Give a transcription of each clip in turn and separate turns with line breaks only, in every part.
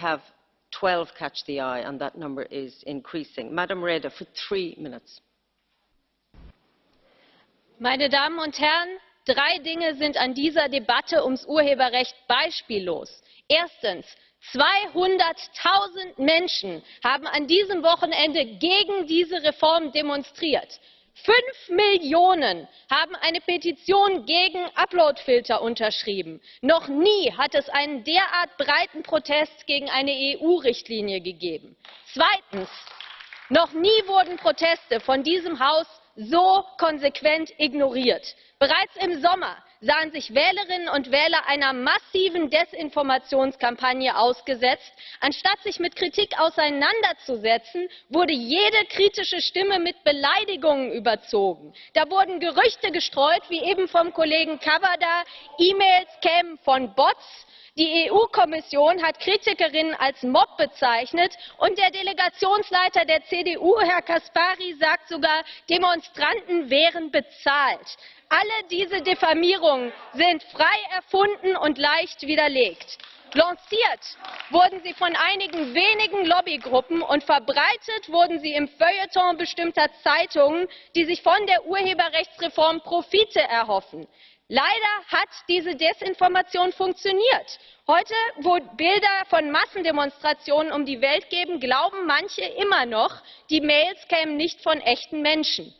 have 12 catch the eye, and that number is increasing. Madam Reda, for three minutes.
Meine Damen und Herren, drei Dinge sind an dieser Debatte ums Urheberrecht beispiellos. Erstens 200.000 Menschen haben an diesem Wochenende gegen diese Reform demonstriert. Fünf Millionen haben eine Petition gegen Uploadfilter unterschrieben. Noch nie hat es einen derart breiten Protest gegen eine EU-Richtlinie gegeben. Zweitens Noch nie wurden Proteste von diesem Haus so konsequent ignoriert. Bereits im Sommer sahen sich Wählerinnen und Wähler einer massiven Desinformationskampagne ausgesetzt. Anstatt sich mit Kritik auseinanderzusetzen, wurde jede kritische Stimme mit Beleidigungen überzogen. Da wurden Gerüchte gestreut, wie eben vom Kollegen Cavada, E-Mails kämen von Bots. Die EU-Kommission hat Kritikerinnen als Mob bezeichnet und der Delegationsleiter der CDU, Herr Caspary, sagt sogar, Demonstranten wären bezahlt. Alle diese Diffamierungen sind frei erfunden und leicht widerlegt. Lanciert wurden sie von einigen wenigen Lobbygruppen und verbreitet wurden sie im Feuilleton bestimmter Zeitungen, die sich von der Urheberrechtsreform Profite erhoffen. Leider hat diese Desinformation funktioniert. Heute, wo Bilder von Massendemonstrationen um die Welt geben, glauben manche immer noch, die Mails kämen nicht von echten Menschen.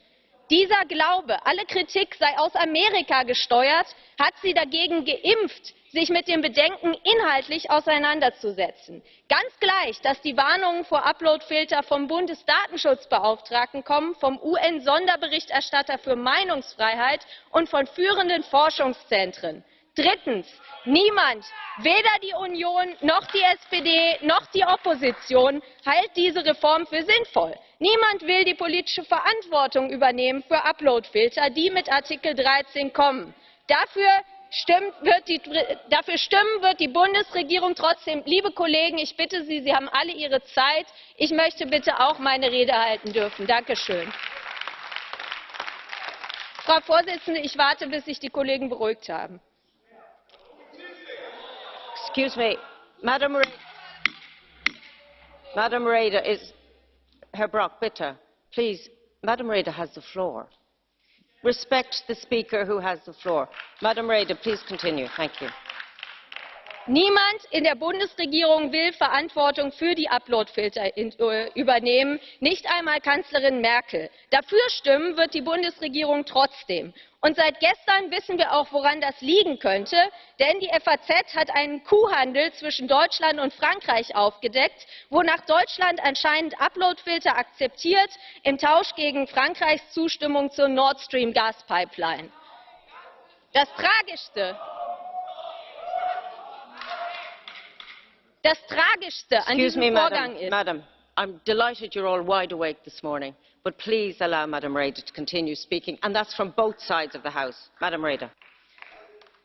Dieser Glaube, alle Kritik sei aus Amerika gesteuert, hat sie dagegen geimpft, sich mit dem Bedenken inhaltlich auseinanderzusetzen. Ganz gleich, dass die Warnungen vor Uploadfilter vom Bundesdatenschutzbeauftragten kommen, vom UN-Sonderberichterstatter für Meinungsfreiheit und von führenden Forschungszentren. Drittens Niemand, weder die Union noch die SPD noch die Opposition, hält diese Reform für sinnvoll. Niemand will die politische Verantwortung übernehmen für Uploadfilter, die mit Artikel 13 kommen. Dafür wird die, dafür stimmen wird die Bundesregierung trotzdem. Liebe Kollegen, ich bitte Sie, Sie haben alle Ihre Zeit. Ich möchte bitte auch meine Rede halten dürfen. Danke schön. Frau Vorsitzende, ich warte, bis sich die Kollegen beruhigt haben.
Excuse me, Madam Reda, Madam Reda is Herr Brock, bitte, please. Madam Reda has the floor. Respect the speaker who has the floor. Madam Reda, please continue. Thank you.
Niemand in der Bundesregierung will Verantwortung für die Uploadfilter äh, übernehmen, nicht einmal Kanzlerin Merkel. Dafür stimmen wird die Bundesregierung trotzdem. Und seit gestern wissen wir auch, woran das liegen könnte, denn die FAZ hat einen Kuhhandel zwischen Deutschland und Frankreich aufgedeckt, wonach Deutschland anscheinend Uploadfilter akzeptiert im Tausch gegen Frankreichs Zustimmung zur Nord Stream Gaspipeline. Das Tragischste, das Tragischste an
Excuse
diesem
me,
Vorgang
Madam,
ist,
Madam, I'm delighted you're all wide awake this morning but please allow Madam Reda to continue speaking, and that's from both sides of the House. Madam Reda.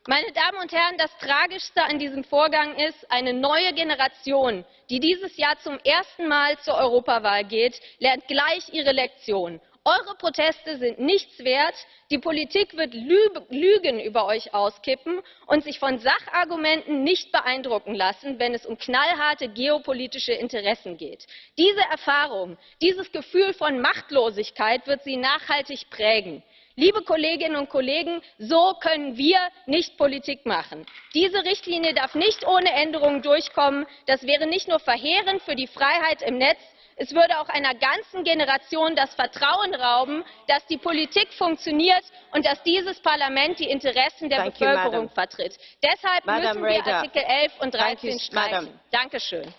Meine Damen und Herren, das Tragischste an diesem Vorgang ist, eine neue Generation, die dieses Jahr zum ersten Mal zur Europawahl geht, lernt gleich ihre Lektion. Eure Proteste sind nichts wert. Die Politik wird Lügen über euch auskippen und sich von Sachargumenten nicht beeindrucken lassen, wenn es um knallharte geopolitische Interessen geht. Diese Erfahrung, dieses Gefühl von Machtlosigkeit wird sie nachhaltig prägen. Liebe Kolleginnen und Kollegen, so können wir nicht Politik machen. Diese Richtlinie darf nicht ohne Änderungen durchkommen. Das wäre nicht nur verheerend für die Freiheit im Netz, es würde auch einer ganzen Generation das Vertrauen rauben, dass die Politik funktioniert und dass dieses Parlament die Interessen der
Thank you,
Bevölkerung
Madam.
vertritt. Deshalb
Madam
müssen wir
Reda.
Artikel 11 und
Thank you,
13 streichen.
Madam.
Dankeschön.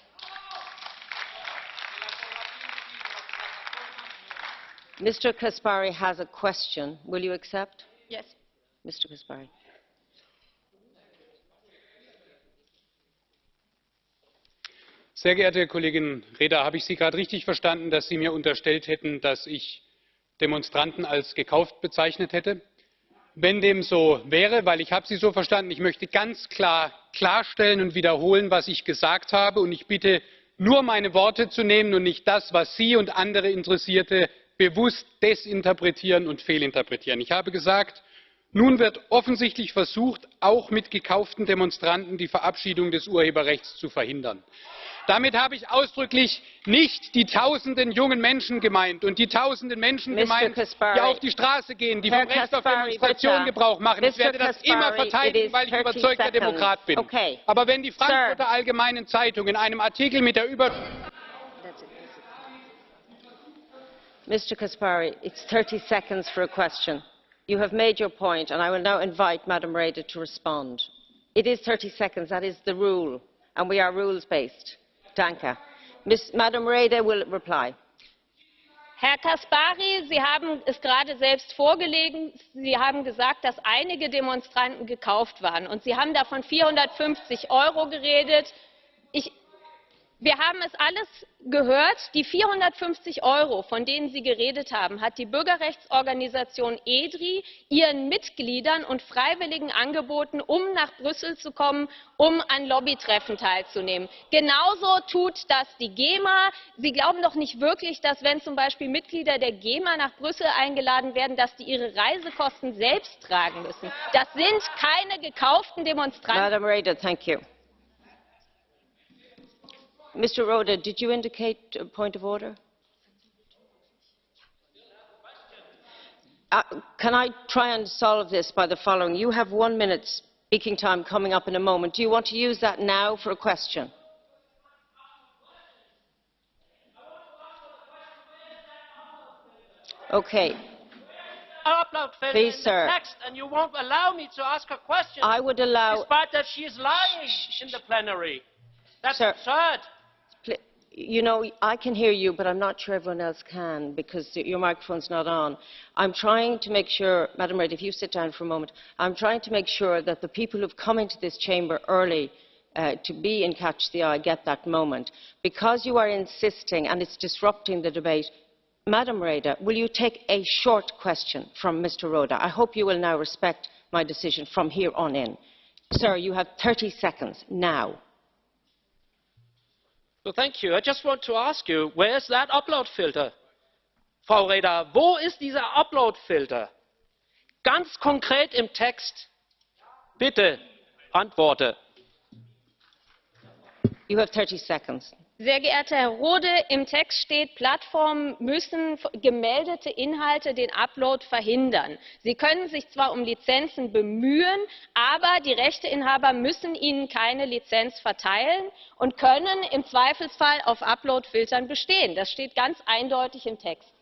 Mr. Kaspari has a question. Will you accept?
Yes.
Mr. Kaspari.
Sehr geehrte Kollegin Reda, habe ich Sie gerade richtig verstanden, dass Sie mir unterstellt hätten, dass ich Demonstranten als gekauft bezeichnet hätte? Wenn dem so wäre, weil ich habe Sie so verstanden, ich möchte ganz klar klarstellen und wiederholen, was ich gesagt habe, und ich bitte nur meine Worte zu nehmen und nicht das, was Sie und andere Interessierte bewusst desinterpretieren und fehlinterpretieren. Ich habe gesagt, nun wird offensichtlich versucht, auch mit gekauften Demonstranten die Verabschiedung des Urheberrechts zu verhindern. Damit habe ich ausdrücklich nicht die tausenden jungen Menschen gemeint und die tausenden Menschen gemeint, die auf die Straße gehen, die vom Recht auf Demonstration. Gebrauch machen. Ich werde das immer verteidigen, weil ich
30
überzeugter. Demokrat bin. Aber wenn die. Frankfurter Allgemeinen Zeitung in einem Artikel mit der Über
Mr. Kaspari, it's 30 seconds for a question. You have made your point, and I will now invite Madam Reda to respond. It is 30 seconds. That is the rule, and we are rules-based. Danke. Ms. Madam Reda will reply.
Herr Caspary, Sie haben es gerade selbst vorgelegen. Sie haben gesagt, dass einige Demonstranten gekauft waren. Und Sie haben da von 450 Euro geredet. Ich, wir haben es alles gehört. Die 450 Euro, von denen Sie geredet haben, hat die Bürgerrechtsorganisation EDRI ihren Mitgliedern und Freiwilligen angeboten, um nach Brüssel zu kommen, um an Lobbytreffen teilzunehmen. Genauso tut das die GEMA. Sie glauben doch nicht wirklich, dass wenn zum Beispiel Mitglieder der GEMA nach Brüssel eingeladen werden, dass die ihre Reisekosten selbst tragen müssen. Das sind keine gekauften Demonstranten.
Mr. Roda, did you indicate a point of order? Uh, can I try and solve this by the following? You have one minute speaking time coming up in a moment. Do you want to use that now for a question? Okay.
upload
Please, sir.
text, and you won't allow me to ask a question,
I would allow
despite that she is lying in the plenary. That's
Sir.
absurd.
You know, I can hear you, but I'm not sure everyone else can because your microphone's not on. I'm trying to make sure, Madam Reid, if you sit down for a moment, I'm trying to make sure that the people who've come into this chamber early uh, to be in Catch the Eye get that moment. Because you are insisting and it's disrupting the debate, Madam Reda, will you take a short question from Mr. Roda? I hope you will now respect my decision from here on in. Sir, you have 30 seconds now.
So thank you. I just want to ask you, where is that upload filter? Frau Reda, wo ist dieser Upload-Filter? Ganz konkret im Text. Bitte, antworte.
You have 30 seconds.
Sehr geehrter Herr Rode, im Text steht, Plattformen müssen gemeldete Inhalte den Upload verhindern. Sie können sich zwar um Lizenzen bemühen, aber die Rechteinhaber müssen ihnen keine Lizenz verteilen und können im Zweifelsfall auf Uploadfiltern bestehen. Das steht ganz eindeutig im Text.